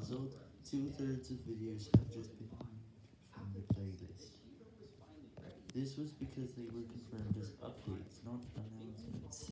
As a result, two-thirds of videos have just been removed from the playlist. This was because they were confirmed as.